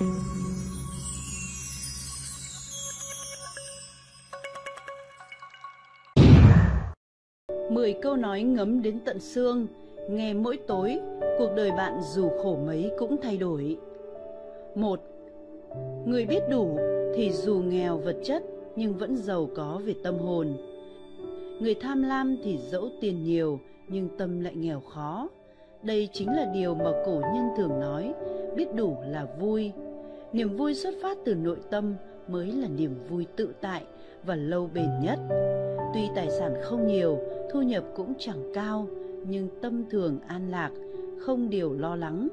Mười câu nói ngấm đến tận xương, nghe mỗi tối, cuộc đời bạn dù khổ mấy cũng thay đổi. Một, Người biết đủ thì dù nghèo vật chất nhưng vẫn giàu có về tâm hồn. Người tham lam thì dẫu tiền nhiều nhưng tâm lại nghèo khó. Đây chính là điều mà cổ nhân thường nói, biết đủ là vui. Niềm vui xuất phát từ nội tâm mới là niềm vui tự tại và lâu bền nhất. Tuy tài sản không nhiều, thu nhập cũng chẳng cao, nhưng tâm thường an lạc, không điều lo lắng.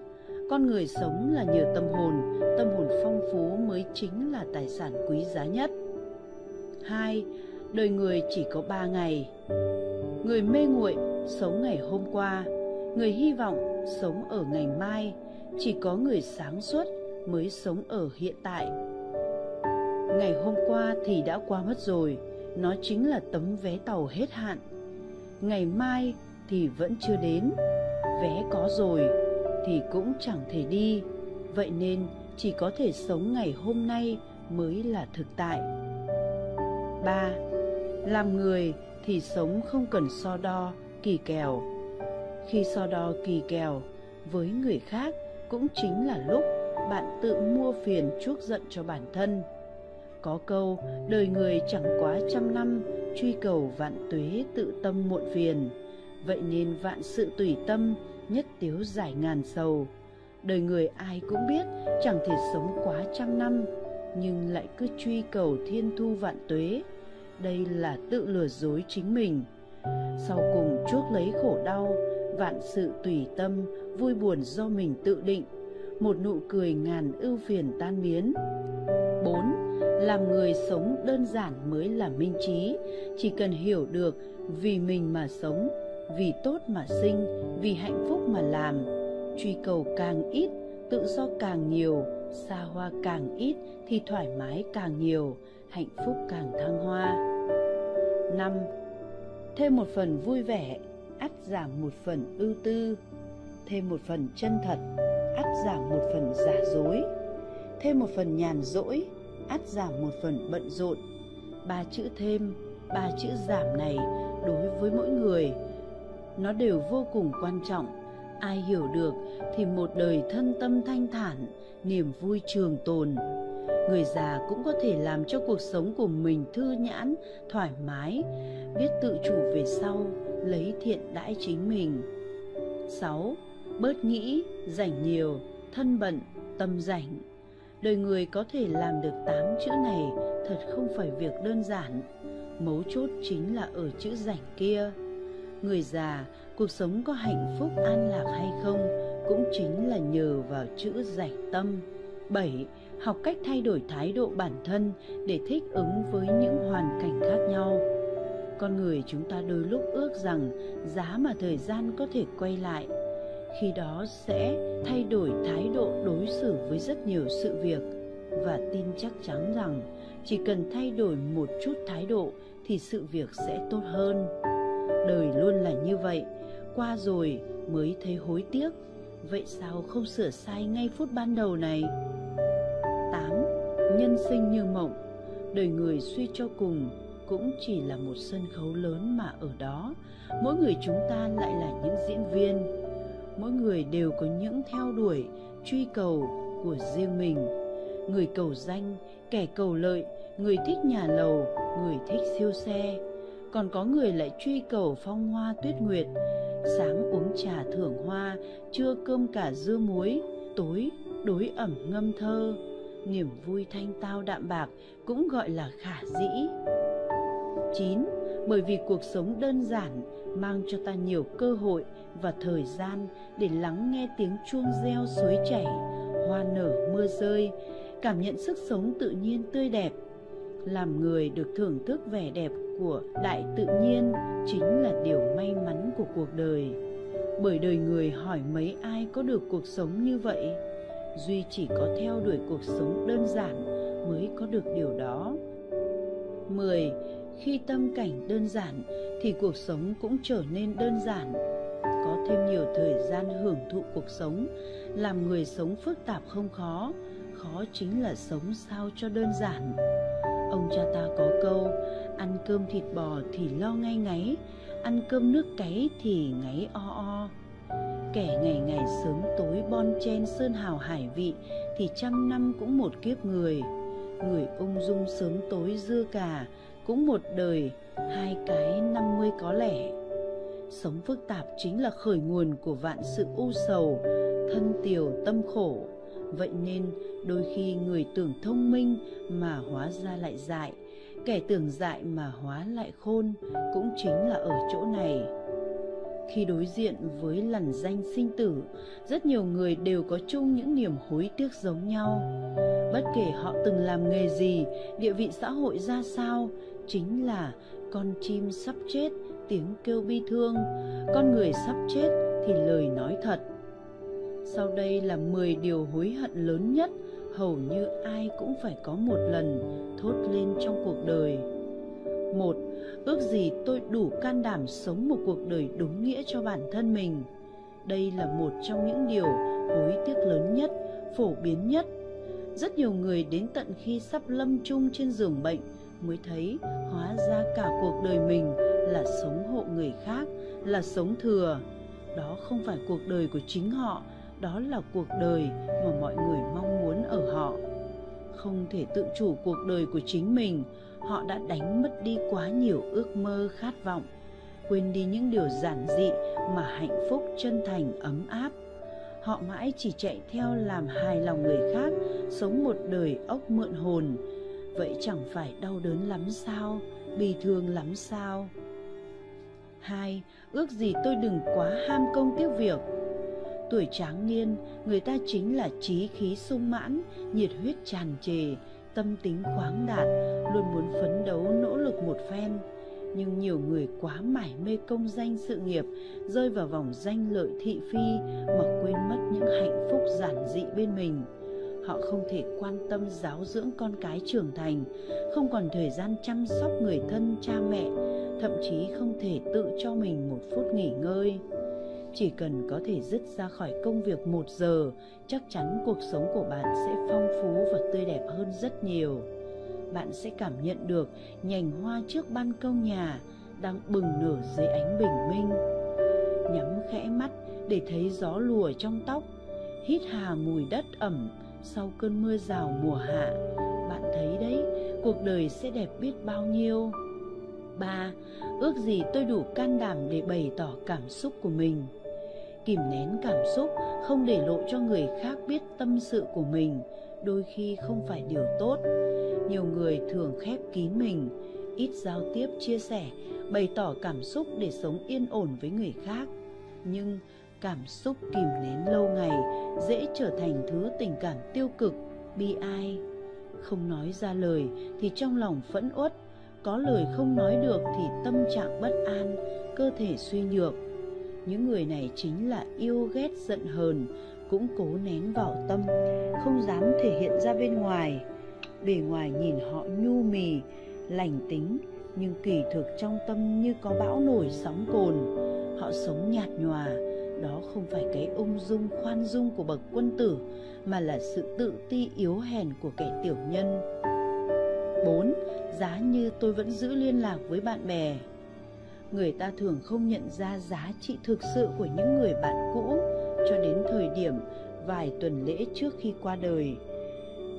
Con người sống là nhờ tâm hồn, tâm hồn phong phú mới chính là tài sản quý giá nhất. 2. Đời người chỉ có 3 ngày. Người mê nguội sống ngày hôm qua, người hy vọng sống ở ngày mai, chỉ có người sáng suốt mới sống ở hiện tại. Ngày hôm qua thì đã qua mất rồi, nó chính là tấm vé tàu hết hạn. Ngày mai thì vẫn chưa đến, vé có rồi thì cũng chẳng thể đi, vậy nên chỉ có thể sống ngày hôm nay mới là thực tại. 3. Làm người thì sống không cần so đo, kỳ kèo. Khi so đo kỳ kèo với người khác cũng chính là lúc bạn tự mua phiền chuốc giận cho bản thân. Có câu, đời người chẳng quá trăm năm, truy cầu vạn tuế tự tâm muộn phiền. Vậy nên vạn sự tùy tâm, nhất tiếu giải ngàn sầu. Đời người ai cũng biết chẳng thể sống quá trăm năm, nhưng lại cứ truy cầu thiên thu vạn tuế. Đây là tự lừa dối chính mình. Sau cùng chuốc lấy khổ đau, vạn sự tùy tâm, vui buồn do mình tự định, một nụ cười ngàn ưu phiền tan biến. 4. Làm người sống đơn giản mới là minh trí, chỉ cần hiểu được vì mình mà sống, vì tốt mà sinh, vì hạnh phúc mà làm. Truy cầu càng ít, tự do càng nhiều, xa hoa càng ít thì thoải mái càng nhiều, hạnh phúc càng thăng hoa. 5. Thêm một phần vui vẻ, ắt giảm một phần ưu tư. Thêm một phần chân thật, giảm một phần giả dối. Thêm một phần nhàn rỗi, ắt giảm một phần bận rộn. Ba chữ thêm, ba chữ giảm này đối với mỗi người nó đều vô cùng quan trọng ai hiểu được thì một đời thân tâm thanh thản niềm vui trường tồn người già cũng có thể làm cho cuộc sống của mình thư nhãn thoải mái biết tự chủ về sau lấy thiện đãi chính mình 6. Bớt nghĩ, rảnh nhiều, thân bận, tâm rảnh. Đời người có thể làm được 8 chữ này thật không phải việc đơn giản. Mấu chốt chính là ở chữ rảnh kia. Người già, cuộc sống có hạnh phúc an lạc hay không cũng chính là nhờ vào chữ rảnh tâm. 7. Học cách thay đổi thái độ bản thân để thích ứng với những hoàn cảnh khác nhau. Con người chúng ta đôi lúc ước rằng giá mà thời gian có thể quay lại, khi đó sẽ thay đổi thái độ đối xử với rất nhiều sự việc. Và tin chắc chắn rằng, chỉ cần thay đổi một chút thái độ thì sự việc sẽ tốt hơn. Đời luôn là như vậy. Qua rồi mới thấy hối tiếc. Vậy sao không sửa sai ngay phút ban đầu này? 8. Nhân sinh như mộng. Đời người suy cho cùng cũng chỉ là một sân khấu lớn mà ở đó. Mỗi người chúng ta lại là những diễn viên mỗi người đều có những theo đuổi, truy cầu của riêng mình. Người cầu danh, kẻ cầu lợi, người thích nhà lầu, người thích siêu xe. Còn có người lại truy cầu phong hoa tuyết nguyệt. Sáng uống trà thưởng hoa, trưa cơm cả dưa muối, tối đối ẩm ngâm thơ. Niềm vui thanh tao đạm bạc cũng gọi là khả dĩ. 9. Bởi vì cuộc sống đơn giản mang cho ta nhiều cơ hội và thời gian để lắng nghe tiếng chuông reo suối chảy, hoa nở mưa rơi, cảm nhận sức sống tự nhiên tươi đẹp. Làm người được thưởng thức vẻ đẹp của đại tự nhiên chính là điều may mắn của cuộc đời bởi đời người hỏi mấy ai có được cuộc sống như vậy duy chỉ có theo đuổi cuộc sống đơn giản mới có được điều đó 10. Khi tâm cảnh đơn giản thì cuộc sống cũng trở nên đơn giản. Có thêm nhiều thời gian hưởng thụ cuộc sống, làm người sống phức tạp không khó, khó chính là sống sao cho đơn giản. Ông cha ta có câu ăn cơm thịt bò thì lo ngay ngáy ăn cơm nước cáy thì ngáy o o. Kẻ ngày ngày sớm tối bon chen sơn hào hải vị thì trăm năm cũng một kiếp người. Người ung dung sớm tối dưa cà cũng một đời, hai cái năm mươi có lẻ sống phức tạp chính là khởi nguồn của vạn sự u sầu, thân tiều tâm khổ. Vậy nên, đôi khi người tưởng thông minh mà hóa ra lại dại, kẻ tưởng dại mà hóa lại khôn cũng chính là ở chỗ này. Khi đối diện với lằn danh sinh tử, rất nhiều người đều có chung những niềm hối tiếc giống nhau. Bất kể họ từng làm nghề gì, địa vị xã hội ra sao chính là con chim sắp chết tiếng kêu bi thương con người sắp chết thì lời nói thật sau đây là 10 điều hối hận lớn nhất hầu như ai cũng phải có một lần thốt lên trong cuộc đời. Một, ước gì tôi đủ can đảm sống một cuộc đời đúng nghĩa cho bản thân mình. Đây là một trong những điều hối tiếc lớn nhất, phổ biến nhất. Rất nhiều người đến tận khi sắp lâm chung trên giường bệnh mới thấy hóa ra cả cuộc đời mình là sống hộ người khác, là sống thừa. Đó không phải cuộc đời của chính họ đó là cuộc đời mà mọi người mong muốn ở họ không thể tự chủ cuộc đời của chính mình họ đã đánh mất đi quá nhiều ước mơ khát vọng quên đi những điều giản dị mà hạnh phúc chân thành ấm áp họ mãi chỉ chạy theo làm hài lòng người khác sống một đời ốc mượn hồn vậy chẳng phải đau đớn lắm sao? Bi thương lắm sao? Hai, ước gì tôi đừng quá ham công tiếc việc. Tuổi tráng niên, người ta chính là trí khí sung mãn, nhiệt huyết tràn trề, tâm tính khoáng đạt, luôn muốn phấn đấu nỗ lực một phen. Nhưng nhiều người quá mải mê công danh sự nghiệp, rơi vào vòng danh lợi thị phi, mà quên mất những hạnh phúc giản dị bên mình họ không thể quan tâm giáo dưỡng con cái trưởng thành, không còn thời gian chăm sóc người thân, cha mẹ, thậm chí không thể tự cho mình một phút nghỉ ngơi. Chỉ cần có thể dứt ra khỏi công việc một giờ, chắc chắn cuộc sống của bạn sẽ phong phú và tươi đẹp hơn rất nhiều. Bạn sẽ cảm nhận được nhành hoa trước ban công nhà đang bừng nở dưới ánh bình minh. Nhắm khẽ mắt để thấy gió lùa trong tóc, hít hà mùi đất ẩm sau cơn mưa rào mùa hạ. Bạn thấy đấy, cuộc đời sẽ đẹp biết bao nhiêu. Ba, ước gì tôi đủ can đảm để bày tỏ cảm xúc của mình. Kìm nén cảm xúc, không để lộ cho người khác biết tâm sự của mình, đôi khi không phải điều tốt. Nhiều người thường khép kín mình, ít giao tiếp, chia sẻ, bày tỏ cảm xúc để sống yên ổn với người khác. Nhưng cảm xúc kìm nén lâu ngày, dễ trở thành thứ tình cảm tiêu cực, bi ai. Không nói ra lời thì trong lòng phẫn uất, có lời không nói được thì tâm trạng bất an, cơ thể suy nhược. Những người này chính là yêu ghét giận hờn, cũng cố nén vào tâm, không dám thể hiện ra bên ngoài. Bề ngoài nhìn họ nhu mì, lành tính, nhưng kỳ thực trong tâm như có bão nổi sóng cồn. Họ sống nhạt nhòa đó không phải cái ung dung, khoan dung của bậc quân tử, mà là sự tự ti yếu hèn của kẻ tiểu nhân. 4. Giá như tôi vẫn giữ liên lạc với bạn bè. Người ta thường không nhận ra giá trị thực sự của những người bạn cũ cho đến thời điểm vài tuần lễ trước khi qua đời.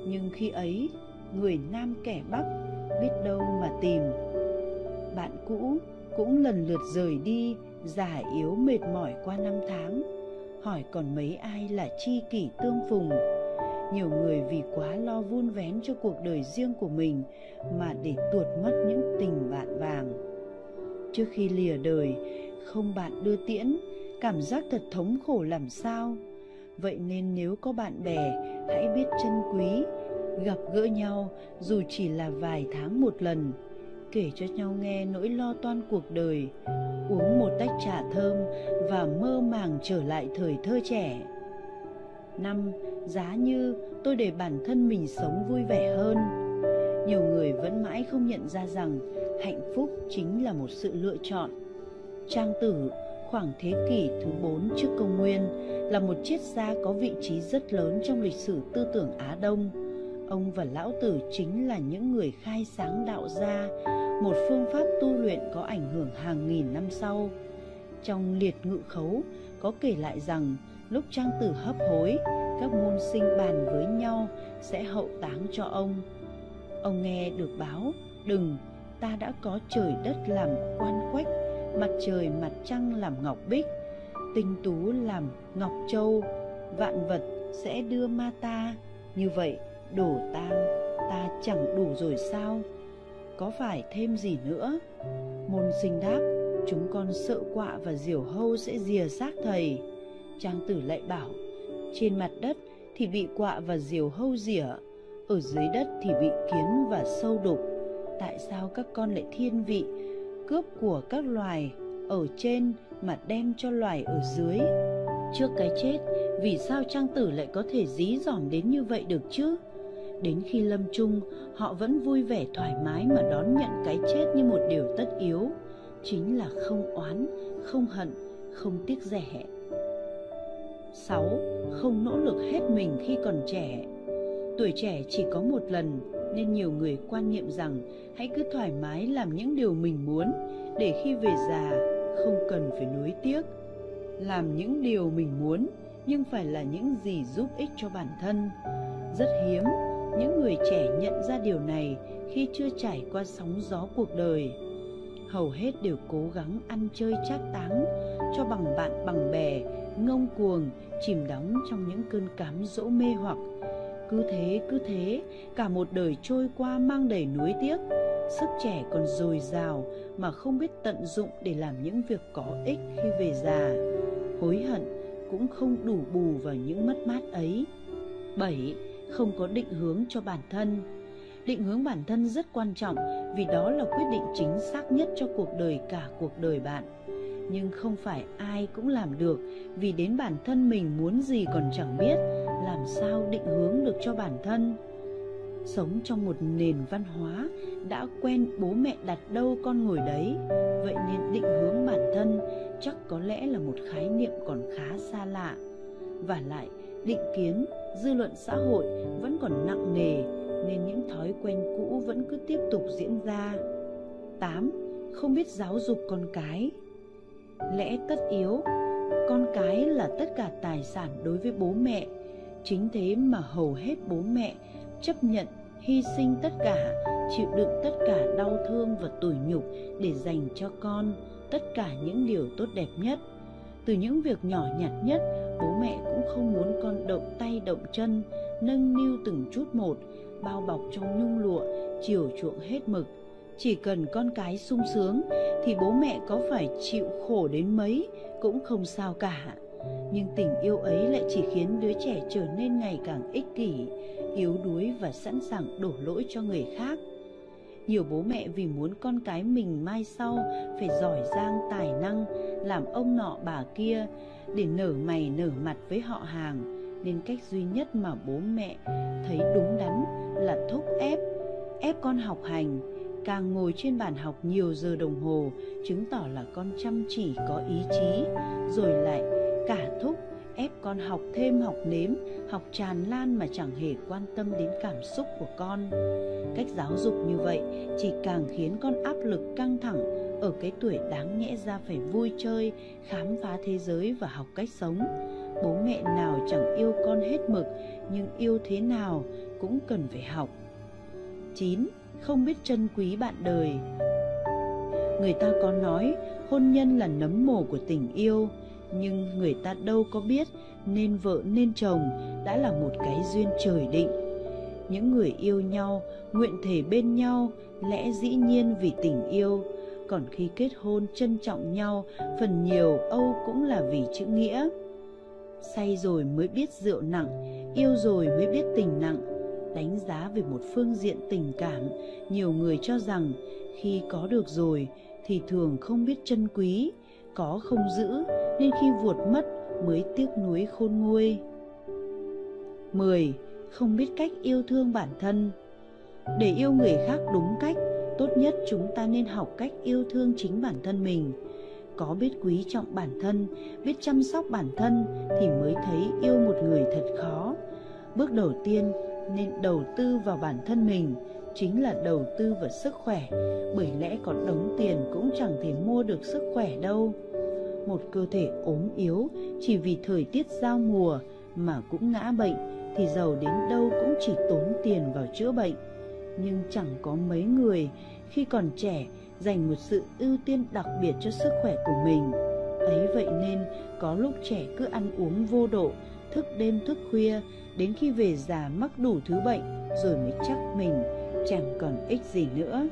Nhưng khi ấy, người nam kẻ bắc biết đâu mà tìm. Bạn cũ cũng lần lượt rời đi già yếu mệt mỏi qua năm tháng. Hỏi còn mấy ai là chi kỷ tương phùng. Nhiều người vì quá lo vun vén cho cuộc đời riêng của mình mà để tuột mất những tình bạn vàng. Trước khi lìa đời, không bạn đưa tiễn, cảm giác thật thống khổ làm sao? Vậy nên nếu có bạn bè, hãy biết trân quý, gặp gỡ nhau dù chỉ là vài tháng một lần kể cho nhau nghe nỗi lo toan cuộc đời uống một tách trà thơm và mơ màng trở lại thời thơ trẻ. Năm giá như tôi để bản thân mình sống vui vẻ hơn. Nhiều người vẫn mãi không nhận ra rằng hạnh phúc chính là một sự lựa chọn. Trang tử khoảng thế kỷ thứ 4 trước công nguyên, là một triết gia có vị trí rất lớn trong lịch sử tư tưởng Á Đông. Ông và Lão Tử chính là những người khai sáng đạo gia, một phương pháp tu luyện có ảnh hưởng hàng nghìn năm sau. Trong liệt ngự khấu có kể lại rằng lúc Trang Tử hấp hối, các môn sinh bàn với nhau sẽ hậu táng cho ông. Ông nghe được báo, đừng, ta đã có trời đất làm quan quách, mặt trời mặt trăng làm ngọc bích, tinh tú làm ngọc châu, vạn vật sẽ đưa ma ta. Như vậy, đổ tang ta chẳng đủ rồi sao? Có phải thêm gì nữa? Môn sinh đáp, chúng con sợ quạ và diều hâu sẽ rìa xác thầy. Trang tử lại bảo, trên mặt đất thì bị quạ và diều hâu rỉa, ở dưới đất thì bị kiến và sâu đục. Tại sao các con lại thiên vị, cướp của các loài ở trên mà đem cho loài ở dưới? Trước cái chết, vì sao Trang Tử lại có thể dí dỏm đến như vậy được chứ? Đến khi lâm chung, họ vẫn vui vẻ thoải mái mà đón nhận cái chết như một điều tất yếu. Chính là không oán, không hận, không tiếc rẻ. 6. Không nỗ lực hết mình khi còn trẻ Tuổi trẻ chỉ có một lần nên nhiều người quan niệm rằng hãy cứ thoải mái làm những điều mình muốn để khi về già không cần phải nuối tiếc. Làm những điều mình muốn nhưng phải là những gì giúp ích cho bản thân. Rất hiếm những người trẻ nhận ra điều này khi chưa trải qua sóng gió cuộc đời. Hầu hết đều cố gắng ăn chơi trác táng cho bằng bạn bằng bè, ngông cuồng, chìm đắm trong những cơn cám dỗ mê hoặc cứ thế cứ thế cả một đời trôi qua mang đầy nuối tiếc sức trẻ còn dồi dào mà không biết tận dụng để làm những việc có ích khi về già hối hận cũng không đủ bù vào những mất mát ấy 7. Không có định hướng cho bản thân. Định hướng bản thân rất quan trọng vì đó là quyết định chính xác nhất cho cuộc đời cả cuộc đời bạn. Nhưng không phải ai cũng làm được vì đến bản thân mình muốn gì còn chẳng biết làm sao định hướng được cho bản thân. Sống trong một nền văn hóa đã quen bố mẹ đặt đâu con ngồi đấy, vậy nên định hướng bản thân chắc có lẽ là một khái niệm còn khá xa lạ. Và lại, định kiến dư luận xã hội vẫn còn nặng nề nên những thói quen cũ vẫn cứ tiếp tục diễn ra 8. Không biết giáo dục con cái Lẽ tất yếu Con cái là tất cả tài sản đối với bố mẹ Chính thế mà hầu hết bố mẹ chấp nhận hy sinh tất cả, chịu đựng tất cả đau thương và tủi nhục để dành cho con tất cả những điều tốt đẹp nhất. Từ những việc nhỏ nhặt nhất, bố mẹ cũng không muốn con động tay động chân, nâng niu từng chút một, bao bọc trong nhung lụa, chiều chuộng hết mực. Chỉ cần con cái sung sướng thì bố mẹ có phải chịu khổ đến mấy cũng không sao cả nhưng tình yêu ấy lại chỉ khiến đứa trẻ trở nên ngày càng ích kỷ yếu đuối và sẵn sàng đổ lỗi cho người khác nhiều bố mẹ vì muốn con cái mình mai sau phải giỏi giang tài năng, làm ông nọ bà kia để nở mày nở mặt với họ hàng. Nên cách duy nhất mà bố mẹ thấy đúng đắn là thúc ép ép con học hành. Càng ngồi trên bàn học nhiều giờ đồng hồ, chứng tỏ là con chăm chỉ, có ý chí, rồi lại cả thúc ép con học thêm học nếm, học tràn lan mà chẳng hề quan tâm đến cảm xúc của con. Cách giáo dục như vậy chỉ càng khiến con áp lực căng thẳng, ở cái tuổi đáng nhẽ ra phải vui chơi, khám phá thế giới và học cách sống. Bố mẹ nào chẳng yêu con hết mực, nhưng yêu thế nào cũng cần phải học. 9. Không biết trân quý bạn đời. Người ta có nói, hôn nhân là nấm mồ của tình yêu nhưng người ta đâu có biết nên vợ nên chồng đã là một cái duyên trời định. Những người yêu nhau, nguyện thể bên nhau, lẽ dĩ nhiên vì tình yêu. Còn khi kết hôn trân trọng nhau, phần nhiều âu cũng là vì chữ nghĩa. Say rồi mới biết rượu nặng, yêu rồi mới biết tình nặng. Đánh giá về một phương diện tình cảm, nhiều người cho rằng khi có được rồi thì thường không biết trân quý, có không giữ nên khi vuột mất mới tiếc nuối khôn nguôi 10. Không biết cách yêu thương bản thân Để yêu người khác đúng cách, tốt nhất chúng ta nên học cách yêu thương chính bản thân mình. có biết quý trọng bản thân biết chăm sóc bản thân thì mới thấy yêu một người thật khó bước đầu tiên nên đầu tư vào bản thân mình chính là đầu tư vào sức khỏe bởi lẽ có đống tiền cũng chẳng thể mua được sức khỏe đâu một cơ thể ốm yếu, chỉ vì thời tiết giao mùa mà cũng ngã bệnh, thì giàu đến đâu cũng chỉ tốn tiền vào chữa bệnh. Nhưng chẳng có mấy người, khi còn trẻ, dành một sự ưu tiên đặc biệt cho sức khỏe của mình. Ấy vậy nên, có lúc trẻ cứ ăn uống vô độ, thức đêm thức khuya, đến khi về già mắc đủ thứ bệnh, rồi mới chắc mình, chẳng còn ích gì nữa.